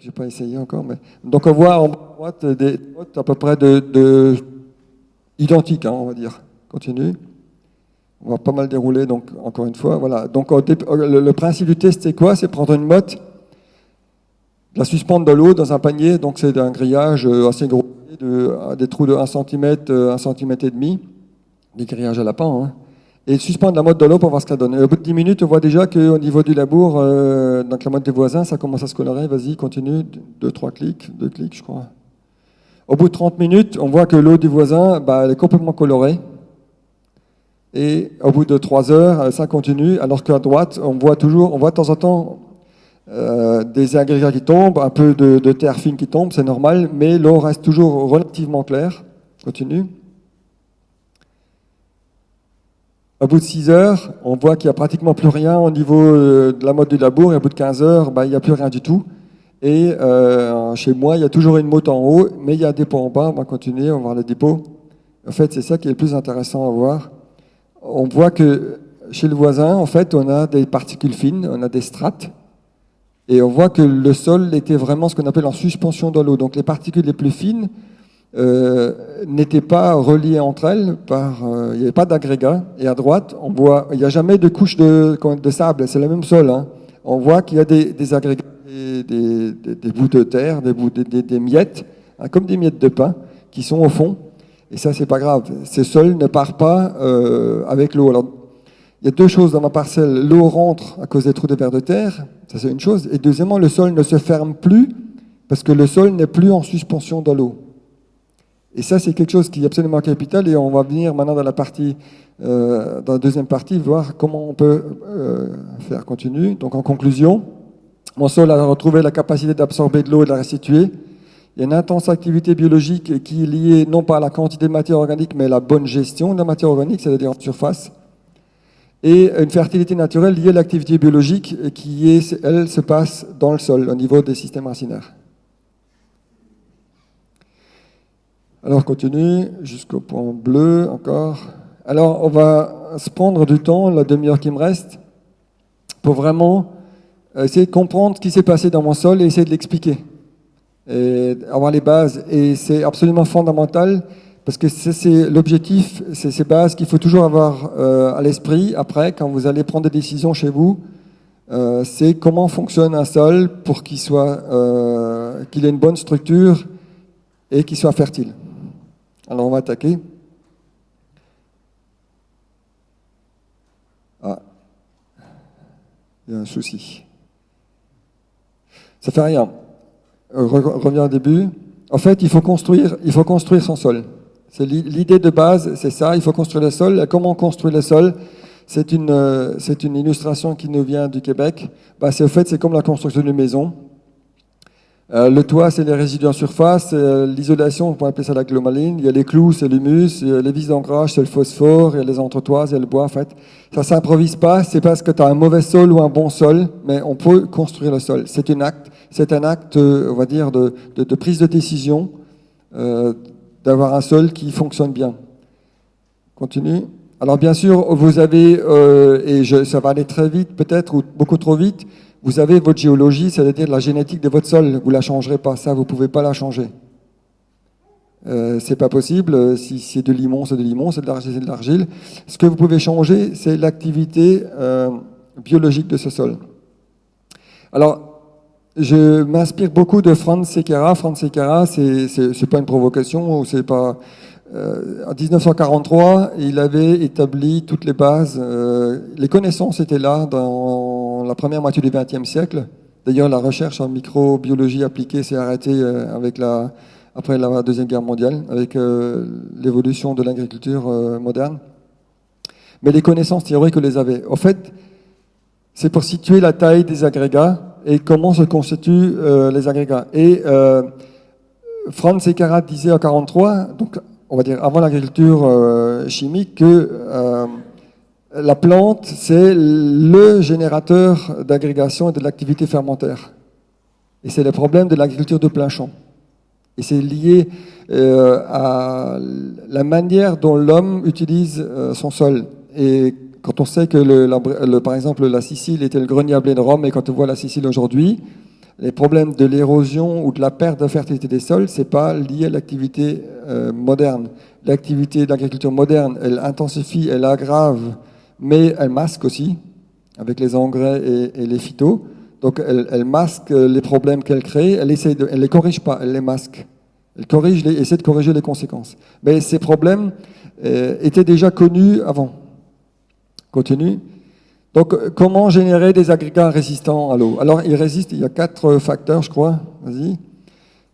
J'ai pas essayé encore, mais donc on voit en droite des notes à peu près de, identiques, hein, on va dire. Continue. On va pas mal dérouler, donc encore une fois, voilà. Donc le, principe du test, c'est quoi? C'est prendre une motte, la suspendre dans l'eau dans un panier, donc c'est un grillage euh, assez gros, de, des trous de 1 cm, 1 cm et demi, des grillages à lapin. Hein et suspendre la mode de l'eau pour voir ce que donne. au bout de 10 minutes, on voit déjà qu'au niveau du labour, euh, donc la mode des voisins, ça commence à se colorer. Vas-y, continue. 2, 3 clics, 2 clics, je crois. Au bout de 30 minutes, on voit que l'eau du voisin, bah, elle est complètement colorée. Et au bout de 3 heures, ça continue, alors qu'à droite, on voit toujours, on voit de temps en temps euh, des agrégats qui tombent, un peu de, terre fine qui tombe, c'est normal, mais l'eau reste toujours relativement claire. Continue. Au bout de 6 heures, on voit qu'il n'y a pratiquement plus rien au niveau euh, de la mode du labour, et au bout de 15 heures, bah, il n'y a plus rien du tout. Et euh, chez moi, il y a toujours une motte en haut, mais il y a un dépôt en bas. On va continuer, on va voir le dépôt. En fait, c'est ça qui est le plus intéressant à voir. On voit que chez le voisin, en fait, on a des particules fines, on a des strates, et on voit que le sol était vraiment ce qu'on appelle en suspension dans l'eau. Donc les particules les plus fines, euh, n'étaient pas reliées entre elles par, euh, il n'y avait pas d'agrégat. Et à droite, on voit, il n'y a jamais de couche de, de sable, c'est le même sol. Hein. On voit qu'il y a des, des agrégats, des, des, des, bouts de terre, des, bouts, des, miettes, hein, comme des miettes de pain, qui sont au fond. Et ça, c'est pas grave. Ces sols ne partent pas euh, avec l'eau. Alors, il y a deux choses dans ma parcelle. L'eau rentre à cause des trous de verre de terre, ça c'est une chose. Et deuxièmement, le sol ne se ferme plus parce que le sol n'est plus en suspension dans l'eau. Et ça, c'est quelque chose qui est absolument capital et on va venir maintenant dans la partie, euh, dans la deuxième partie, voir comment on peut euh, faire continu. Donc en conclusion, mon sol a retrouvé la capacité d'absorber de l'eau et de la restituer. Il y a une intense activité biologique qui est liée non pas à la quantité de matière organique, mais à la bonne gestion de la matière organique, c'est-à-dire en surface. Et une fertilité naturelle liée à l'activité biologique qui, est, elle, se passe dans le sol, au niveau des systèmes racinaires. Alors, continue jusqu'au point bleu encore. Alors, on va se prendre du temps, la demi-heure qui me reste, pour vraiment essayer de comprendre ce qui s'est passé dans mon sol et essayer de l'expliquer. Et avoir les bases. Et c'est absolument fondamental parce que c'est l'objectif, c'est ces bases qu'il faut toujours avoir euh, à l'esprit après, quand vous allez prendre des décisions chez vous. Euh, c'est comment fonctionne un sol pour qu'il soit, euh, qu'il ait une bonne structure et qu'il soit fertile. Alors on va attaquer. Ah, il y a un souci. Ça fait rien. Reviens au début. En fait, il faut construire, il faut construire son sol. L'idée de base, c'est ça. Il faut construire le sol. comment on construit le sol? C'est une, euh, une illustration qui nous vient du Québec. Bah, c'est au fait, c'est comme la construction d'une maison. Euh, le toit, c'est les résidus en surface. Euh, l'isolation, on pourrait appeler ça la glomaline. Il y a les clous, c'est l'humus. Les vis d'ancrage, c'est le phosphore. Il y a les entretoises, il y a le bois, en fait. Ça s'improvise pas. C'est parce que tu as un mauvais sol ou un bon sol, mais on peut construire le sol. C'est un acte, c'est un acte, euh, on va dire, de, prise de décision, d'avoir un sol qui fonctionne bien. Continue. Alors bien sûr, vous avez, et ça va aller très vite peut-être, ou beaucoup trop vite, vous avez votre géologie, c'est-à-dire la génétique de votre sol. Vous ne la changerez pas, ça, vous ne pouvez pas la changer. Euh, c'est pas possible. Si c'est de limon, c'est de limon, c'est de l'argile, c'est de l'argile. Ce que vous pouvez changer, c'est l'activité euh, biologique de ce sol. Alors, je m'inspire beaucoup de Franz Sekera. Franz Sekera, c'est pas une provocation ou c'est pas. Euh, en 1943, il avait établi toutes les bases. Euh, les connaissances étaient là dans la première moitié du XXe siècle. D'ailleurs, la recherche en microbiologie appliquée s'est arrêtée euh, avec la, après la Deuxième Guerre mondiale, avec l'évolution de l'agriculture moderne. Mais les connaissances théoriques, on les avait. En fait, c'est pour situer la taille des agrégats et comment se constituent les agrégats. Et Franz Sekara disait en 1943, donc on va dire, avant l'agriculture euh, chimique, que euh, la plante, c'est le générateur d'agrégation et de l'activité fermentaire. Et c'est le problème de l'agriculture de plein champ. Et c'est lié euh, à la manière dont l'homme utilise euh, son sol. Quand on sait que, le, par exemple, la Sicile était le grenier à blé de Rome, et quand on voit la Sicile aujourd'hui, les problèmes de l'érosion ou de la perte de fertilité des sols, c'est pas lié à l'activité euh, moderne. L'activité d'agriculture moderne, elle intensifie, elle aggrave, mais elle masque aussi, avec les engrais et, les phytos. Donc elle, masque les problèmes qu'elle crée, elle elle les corrige pas, elle les masque. Elle corrige, les, essaie de corriger les conséquences. Mais ces problèmes euh, étaient déjà connus avant. Continue. Donc, comment générer des agrégats résistants à l'eau? Alors, ils résistent, il y a quatre facteurs, je crois. Vas-y.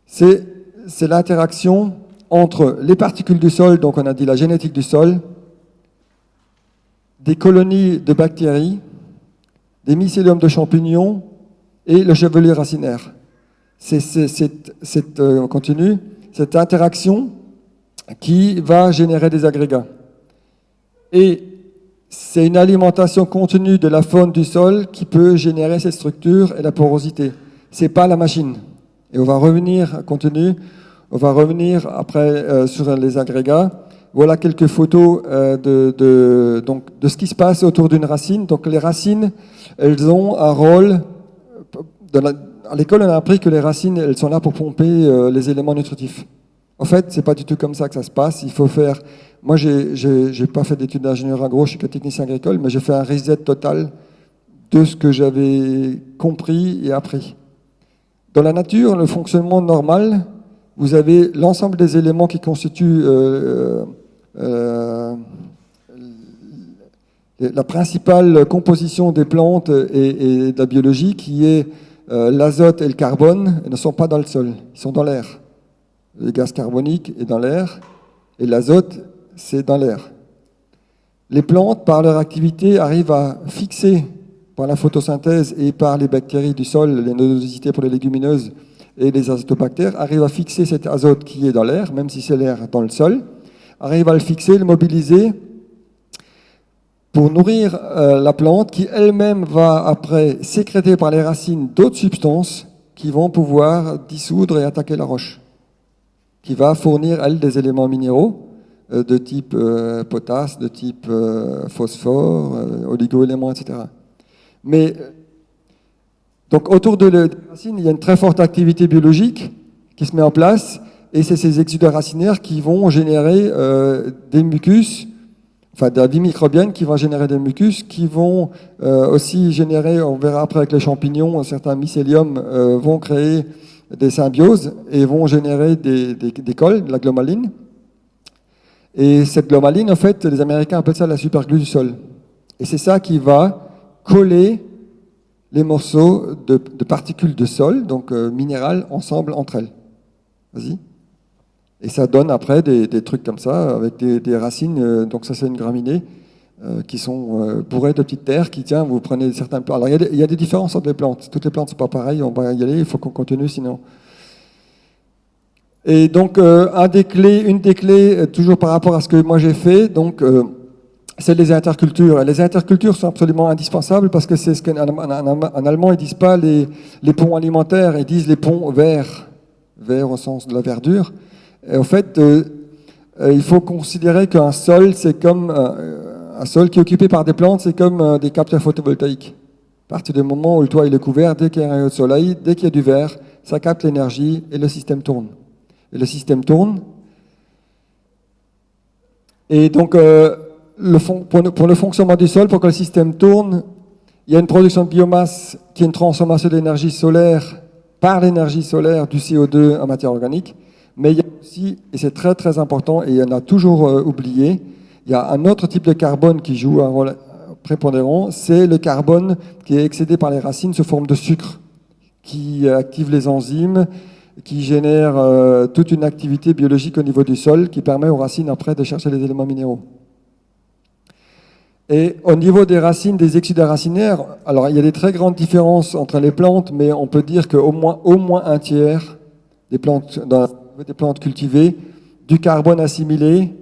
C'est l'interaction entre les particules du sol, donc on a dit la génétique du sol, des colonies de bactéries, des mycéliums de champignons et le chevelu racinaire. C'est cette, euh, cette interaction qui va générer des agrégats. Et c'est une alimentation continue de la faune du sol qui peut générer cette structure et la porosité. C'est pas la machine. Et on va revenir, continue, on va revenir après euh, sur les agrégats. Voilà quelques photos euh, de, donc, de ce qui se passe autour d'une racine. Donc les racines, elles ont un rôle. à l'école, on a appris que les racines, elles sont là pour pomper euh, les éléments nutritifs. En fait, c'est pas du tout comme ça que ça se passe. Il faut faire moi, je n'ai pas fait d'études d'ingénieur agro, je suis technicien agricole, mais j'ai fait un reset total de ce que j'avais compris et appris. Dans la nature, le fonctionnement normal, vous avez l'ensemble des éléments qui constituent euh, euh, la principale composition des plantes et, de la biologie, qui est euh, l'azote et le carbone, ne sont pas dans le sol, ils sont dans l'air. Le gaz carbonique est dans l'air, et l'azote c'est dans l'air. Les plantes, par leur activité, arrivent à fixer, par la photosynthèse et par les bactéries du sol, les nodosités pour les légumineuses et les azotobactères, arrivent à fixer cet azote qui est dans l'air, même si c'est l'air dans le sol, arrivent à le fixer, le mobiliser pour nourrir euh, la plante qui elle-même va après sécréter par les racines d'autres substances qui vont pouvoir dissoudre et attaquer la roche, qui va fournir, elle, des éléments minéraux de type euh, potasse, de type euh, phosphore, oligo-éléments, etc. Mais donc autour de la racine, il y a une très forte activité biologique qui se met en place, et c'est ces exudats racinaires qui vont générer des mucus, enfin de la vie microbienne qui vont générer des mucus, qui vont aussi générer, on verra après avec les champignons, certains mycéliums vont créer des symbioses et vont générer des, des, des cols, de la glomaline. Et cette glomaline, en fait, les Américains appellent ça la superglue du sol. Et c'est ça qui va coller les morceaux de, particules de sol, donc euh, minérales, ensemble entre elles. Vas-y. Et ça donne après des, trucs comme ça, avec des, racines, euh, donc ça c'est une graminée, euh, qui sont bourrées de petites terres, qui, tiens, vous prenez certains plantes. Alors il y, y, a des différences entre les plantes. Toutes les plantes ne sont pas pareilles, on va y aller, il faut qu'on continue, sinon et donc, euh, un des clés, une des clés, euh, toujours par rapport à ce que moi j'ai fait, donc, euh, c'est les intercultures. Les intercultures sont absolument indispensables parce que c'est ce qu'en en, allemand, ils disent pas les, les, ponts alimentaires, ils disent les ponts verts, verts au sens de la verdure. Et en fait, il faut considérer qu'un sol, c'est comme un sol qui est occupé par des plantes, c'est comme des capteurs photovoltaïques. À partir du moment où le toit est couvert, dès qu'il y a un rayon de soleil, dès qu'il y a du vert, ça capte l'énergie et le système tourne le système tourne. Et donc, euh, pour, le fonctionnement du sol, pour que le système tourne, il y a une production de biomasse qui est une transformation d'énergie solaire par l'énergie solaire du CO2 en matière organique. Mais il y a aussi, et c'est très très important, et en a toujours euh, oublié, il y a un autre type de carbone qui joue un rôle prépondérant, c'est le carbone qui est excédé par les racines sous forme de sucre, qui active les enzymes, qui génère euh, toute une activité biologique au niveau du sol qui permet aux racines après de chercher les éléments minéraux. Et au niveau des racines, des exudats racinaires, alors il y a des très grandes différences entre les plantes, mais on peut dire qu'au moins, un tiers des plantes, des plantes cultivées, du carbone assimilé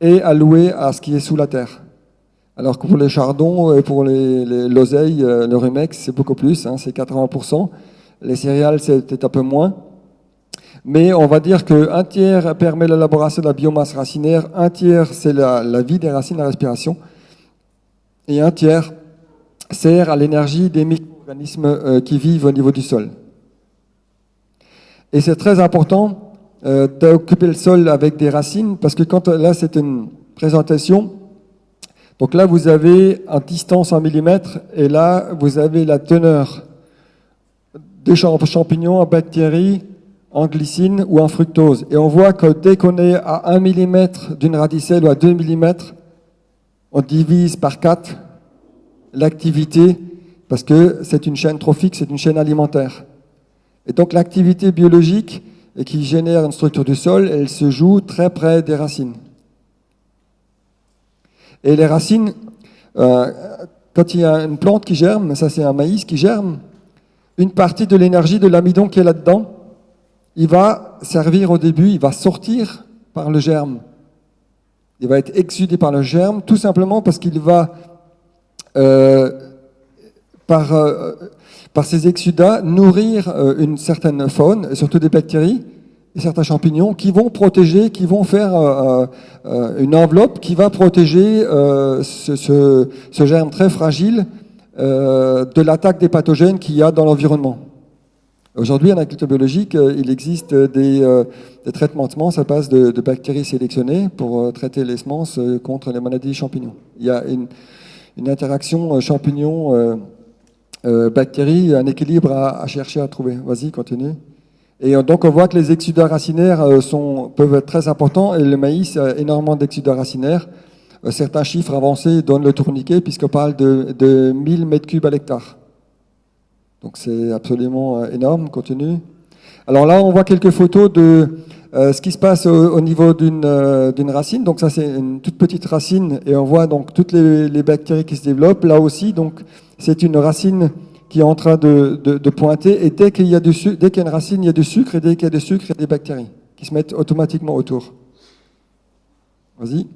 est alloué à ce qui est sous la terre. Alors que pour les chardons et pour les, l'oseille, euh, le rumex, c'est beaucoup plus, hein, c'est 80%. Les céréales, peut-être un peu moins. Mais on va dire qu'un tiers permet l'élaboration de la biomasse racinaire, un tiers c'est la, la, vie des racines, la respiration, et un tiers sert à l'énergie des micro-organismes euh, qui vivent au niveau du sol. Et c'est très important euh, d'occuper le sol avec des racines, parce que quand là c'est une présentation, donc là vous avez en distance en millimètres, et là vous avez la teneur des champignons en bactéries, en glycine ou en fructose. Et on voit que dès qu'on est à 1 mm d'une radicelle ou à 2 mm, on divise par 4 l'activité, parce que c'est une chaîne trophique, c'est une chaîne alimentaire. Et donc l'activité biologique qui génère une structure du sol, elle se joue très près des racines. Et les racines, euh, quand il y a une plante qui germe, ça c'est un maïs qui germe, une partie de l'énergie de l'amidon qui est là-dedans, il va servir au début, il va sortir par le germe. Il va être exudé par le germe, tout simplement parce qu'il va, euh, par, euh, par ses exudats, nourrir euh, une certaine faune, surtout des bactéries, et certains champignons qui vont protéger, qui vont faire une enveloppe qui va protéger ce, germe très fragile de l'attaque des pathogènes qu'il y a dans l'environnement. Aujourd'hui, en agriculture biologique, euh, il existe des, euh, des traitements de semences à base de, bactéries sélectionnées pour euh, traiter les semences contre les maladies champignons. Il y a une, interaction champignon-bactérie, un équilibre à, chercher à trouver. Vas-y, continue. Et donc, on voit que les exudats racinaires peuvent être très importants et le maïs a énormément d'exudats racinaires. Certains chiffres avancés donnent le tourniquet puisqu'on parle de, de 1000 m3 à l'hectare. Donc c'est absolument euh, énorme, continue. Alors là, on voit quelques photos de euh, ce qui se passe au, niveau euh, d'une racine. Donc ça, c'est une toute petite racine et on voit donc toutes les, bactéries qui se développent. Là aussi, donc c'est une racine qui est en train de, pointer. Et dès qu'il y a dès qu'il y a une racine, il y a du sucre et dès qu'il y a du sucre, il y a des bactéries qui se mettent automatiquement autour. Vas-y.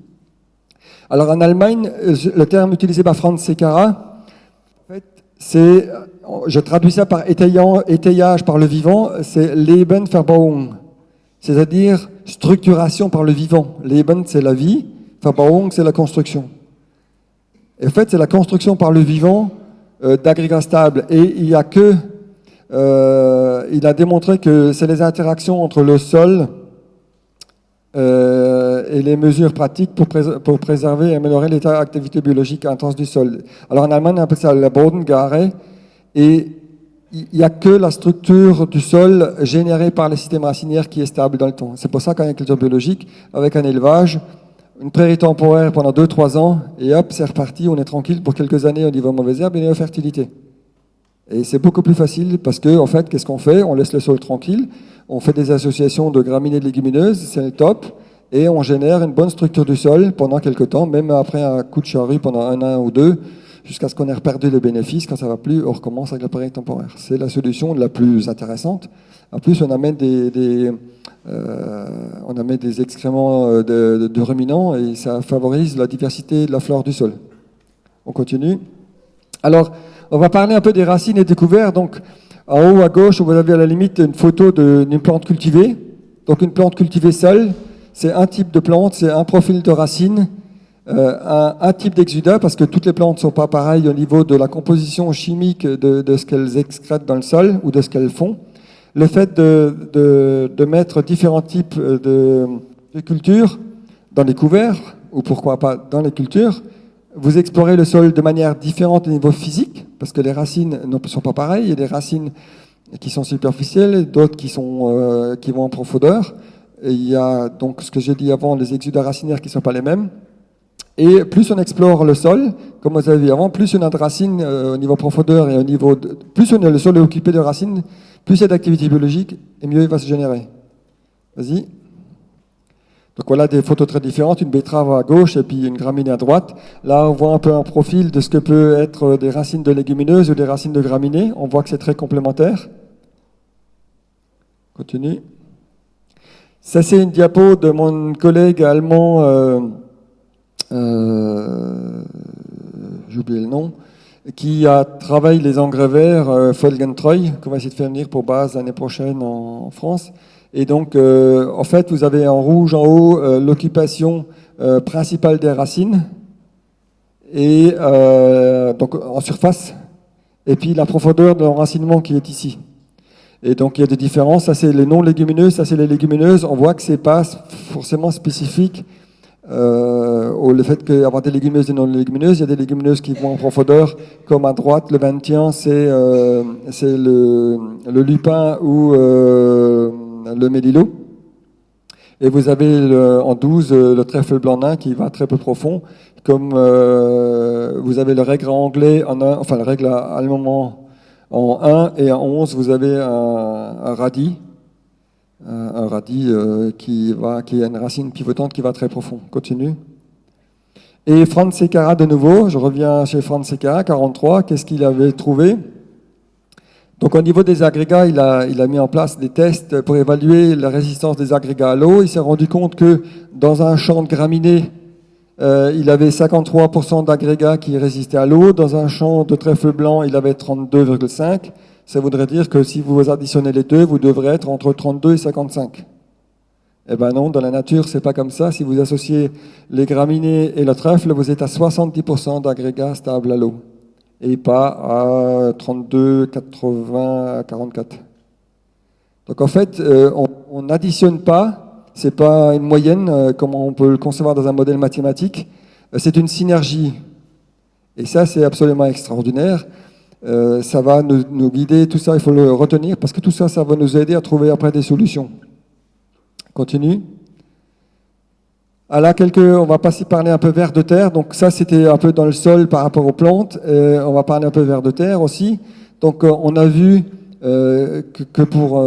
Alors en Allemagne, le terme utilisé par Franz Secara, en fait, c'est je traduis ça par étayage par le vivant, c'est Lebenverbauung, c'est-à-dire structuration par le vivant. Leben, c'est la vie, Verbauung, c'est la construction. Et en fait, c'est la construction par le vivant euh, d'agrégats stables. Et il y a que, euh, il a démontré que c'est les interactions entre le sol euh, et les mesures pratiques pour, préserver et améliorer l'état d'activité biologique intense du sol. Alors en Allemagne, on appelle ça la Bodengare, et il n'y a que la structure du sol générée par les systèmes racinaires qui est stable dans le temps. C'est pour ça qu'en agriculture biologique, avec un élevage, une prairie temporaire pendant 2-3 ans, et hop, c'est reparti, on est tranquille pour quelques années au niveau mauvaise herbe et au fertilité. Et c'est beaucoup plus facile parce que, en fait, qu'est-ce qu'on fait? On laisse le sol tranquille, on fait des associations de graminées de légumineuses, c'est le top, et on génère une bonne structure du sol pendant quelques temps, même après un coup de charrue pendant un an ou deux, jusqu'à ce qu'on ait perdu les bénéfices. Quand ça va plus, on recommence avec l'appareil temporaire. C'est la solution la plus intéressante. En plus, on amène des, euh, on amène des excréments euh, de, ruminants et ça favorise la diversité de la flore du sol. On continue. Alors, on va parler un peu des racines et des couverts. En haut à gauche, vous avez à la limite une photo d'une plante cultivée. Donc, une plante cultivée seule, c'est un type de plante, c'est un profil de racine euh, un, type d'exudat, parce que toutes les plantes ne sont pas pareilles au niveau de la composition chimique de, ce qu'elles excrètent dans le sol ou de ce qu'elles font. Le fait de, de, mettre différents types de cultures dans les couverts, ou pourquoi pas dans les cultures, vous explorez le sol de manière différente au niveau physique, parce que les racines ne sont pas pareilles. Il y a des racines qui sont superficielles, d'autres qui, sont, euh, qui vont en profondeur. Il y a donc ce que j'ai dit avant, les exudats racinaires qui ne sont pas les mêmes. Et plus on explore le sol, comme vous avez vu avant, plus on a de racines euh, au niveau profondeur et au niveau plus le sol est occupé de racines, plus il y a d'activité biologique et mieux il va se générer. Vas-y. Donc voilà des photos très différentes, une betterave à gauche et puis une graminée à droite. Là, on voit un peu un profil de ce que peut être des racines de légumineuses ou des racines de graminées. On voit que c'est très complémentaire. Continue. Ça, c'est une diapo de mon collègue allemand. Euh, euh, j'ai oublié le nom, qui a travaillé les engrais verts euh, Folgentreu, qu'on va essayer de faire venir pour base l'année prochaine en, France. Et donc, euh, en fait, vous avez en rouge en haut euh, l'occupation euh, principale des racines, et donc en surface, et puis la profondeur de l'enracinement qui est ici. Et donc il y a des différences. Ça c'est les non-légumineuses, ça c'est les légumineuses. On voit que c'est pas forcément spécifique euh, au le fait qu'avoir des légumineuses et non-légumineuses. Il y a des légumineuses qui vont en profondeur, comme à droite, le 21, c'est euh, le, le, lupin ou euh, le mélilo. Et vous avez en 12 euh, le trèfle blanc nain qui va très peu profond, comme euh, vous avez le règle anglais, en un, enfin le règle allemand en 1 et en 11 vous avez un, radis, un, un radis euh, qui, va, qui a une racine pivotante qui va très profond. Continue. Et Franz Secara de nouveau, je reviens chez Franz Secara, 43, qu'est-ce qu'il avait trouvé? Donc au niveau des agrégats, il a, mis en place des tests pour évaluer la résistance des agrégats à l'eau. Il s'est rendu compte que dans un champ de graminées, euh, il avait 53% d'agrégats qui résistaient à l'eau. Dans un champ de trèfle blanc, il avait 32,5. Ça voudrait dire que si vous additionnez les deux, vous devrez être entre 32 et 55. Eh ben non, dans la nature, c'est pas comme ça. Si vous associez les graminées et le trèfle, vous êtes à 70% d'agrégats stables à l'eau et pas à 32, 80, 44. Donc en fait, euh, on n'additionne pas, c'est pas une moyenne euh, comme on peut le concevoir dans un modèle mathématique, euh, c'est une synergie. Et ça, c'est absolument extraordinaire. ça va nous, nous, guider, tout ça, il faut le retenir, parce que tout ça, ça va nous aider à trouver après des solutions. Continue. Ah là, quelques, on va passer parler un peu vers de terre. Donc ça, c'était un peu dans le sol par rapport aux plantes. Euh, on va parler un peu vers de terre aussi. Donc euh, on a vu euh, que, pour,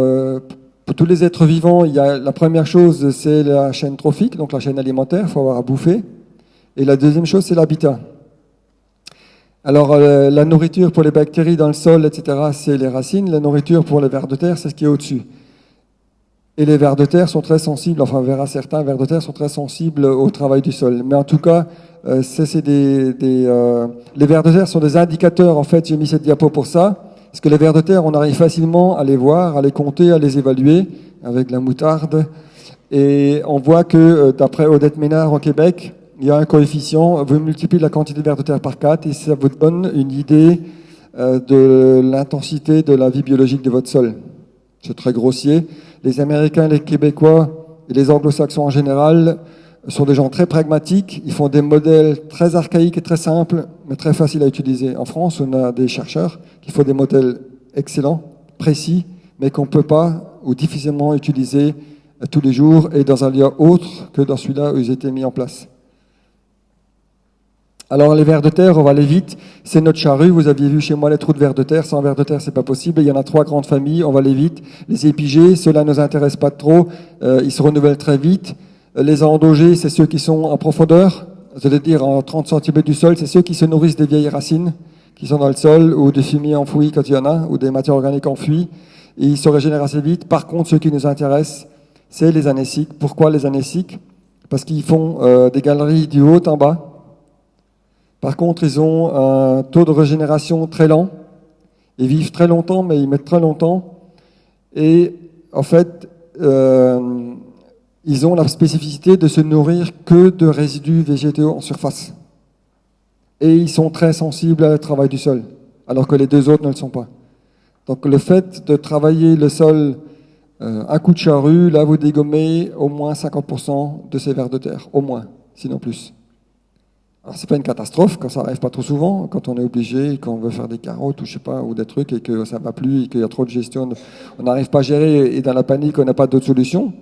tous les êtres vivants, il y a la première chose, c'est la chaîne trophique, donc la chaîne alimentaire. Il faut avoir à bouffer. Et la deuxième chose, c'est l'habitat. Alors la nourriture pour les bactéries dans le sol, etc., c'est les racines. La nourriture pour les vers de terre, c'est ce qui est au-dessus. Et les vers de terre sont très sensibles, enfin on verra certains vers de terre sont très sensibles au travail du sol. Mais en tout cas, euh, c'est des, des euh, les vers de terre sont des indicateurs. En fait, j'ai mis cette diapo pour ça, parce que les vers de terre, on arrive facilement à les voir, à les compter, à les évaluer avec la moutarde. Et on voit que euh, d'après Odette Ménard au Québec, il y a un coefficient. Vous multipliez la quantité de vers de terre par 4 et ça vous donne une idée euh, de l'intensité de la vie biologique de votre sol. C'est très grossier les Américains, les Québécois et les Anglo-Saxons en général sont des gens très pragmatiques. Ils font des modèles très archaïques et très simples, mais très faciles à utiliser. En France, on a des chercheurs qui font des modèles excellents, précis, mais qu'on ne peut pas ou difficilement utiliser tous les jours et dans un lieu autre que dans celui-là où ils étaient mis en place. Alors les vers de terre, on va aller vite. C'est notre charrue. Vous aviez vu chez moi les trous de vers de terre. Sans vers de terre, c'est pas possible. Il y en a trois grandes familles. On va aller vite. Les épigées, ceux-là ne nous intéressent pas trop. Euh, ils se renouvellent très vite. Les endogés, c'est ceux qui sont en profondeur. C'est-à-dire en 30 cm du sol. C'est ceux qui se nourrissent des vieilles racines qui sont dans le sol ou des fumiers enfouis quand il y en a ou des matières organiques enfouies. Et ils se régénèrent assez vite. Par contre, ceux qui nous intéressent, c'est les anéciques. Pourquoi les anéciques Parce qu'ils font euh, des galeries du haut en bas par contre, ils ont un taux de régénération très lent. Ils vivent très longtemps, mais ils mettent très longtemps. Et en fait, euh, ils ont la spécificité de se nourrir que de résidus végétaux en surface. Et ils sont très sensibles au travail du sol, alors que les deux autres ne le sont pas. Donc le fait de travailler le sol euh, un coup de charrue, là vous dégommez au moins 50% de ces vers de terre, au moins, sinon plus. Alors c'est pas une catastrophe quand ça arrive pas trop souvent, quand on est obligé, quand on veut faire des carottes ou je sais pas, ou des trucs et que ça va plus et qu'il y a trop de gestion, on n'arrive pas à gérer et dans la panique on n'a pas d'autre solution.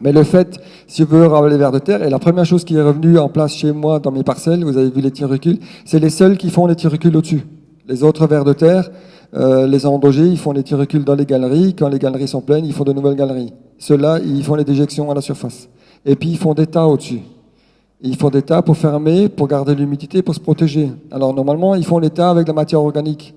Mais le fait, si vous voulez les vers de terre, et la première chose qui est revenue en place chez moi dans mes parcelles, vous avez vu les tirucules, c'est les seuls qui font les tirucules au-dessus. Les autres vers de terre, euh, les endogés, ils font les tirucules dans les galeries. Quand les galeries sont pleines, ils font de nouvelles galeries. Ceux-là, ils font les déjections à la surface. Et puis ils font des tas au-dessus. Ils font des tas pour fermer, pour garder l'humidité, pour se protéger. Alors normalement, ils font les tas avec de la matière organique.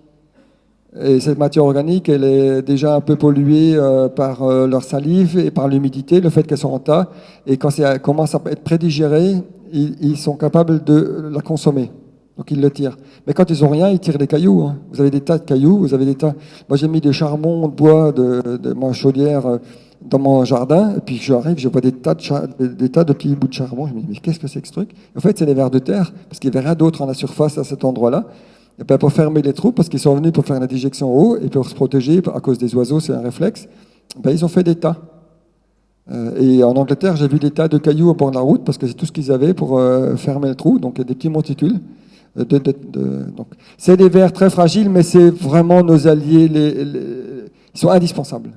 Et cette matière organique, elle est déjà un peu polluée euh, par euh, leur salive et par l'humidité, le fait qu'elles sont en tas. Et quand ça commence à être prédigéré, ils, sont capables de la consommer. Donc ils le tirent. Mais quand ils ont rien, ils tirent des cailloux. hein. Vous avez des tas de cailloux, vous avez des tas. Moi j'ai mis des charbons de bois de, de chaudière euh, dans mon jardin, et puis j'arrive, je vois des tas de, des tas de petits bouts de charbon. Je me dis, mais qu'est-ce que c'est que ce truc? En fait, c'est des vers de terre, parce qu'il n'y avait rien d'autre en la surface à cet endroit-là. Et ben, pour fermer les trous, parce qu'ils sont venus pour faire la déjection en haut, et pour se protéger à cause des oiseaux, c'est un réflexe, ben, ils ont fait des tas. Euh, et en Angleterre, j'ai vu des tas de cailloux au bord de la route, parce que c'est tout ce qu'ils avaient pour euh, fermer le trou, donc il y a des petits monticules. Euh, de- de- de- c'est des vers très fragiles, mais c'est vraiment nos alliés, les- les- ils sont indispensables.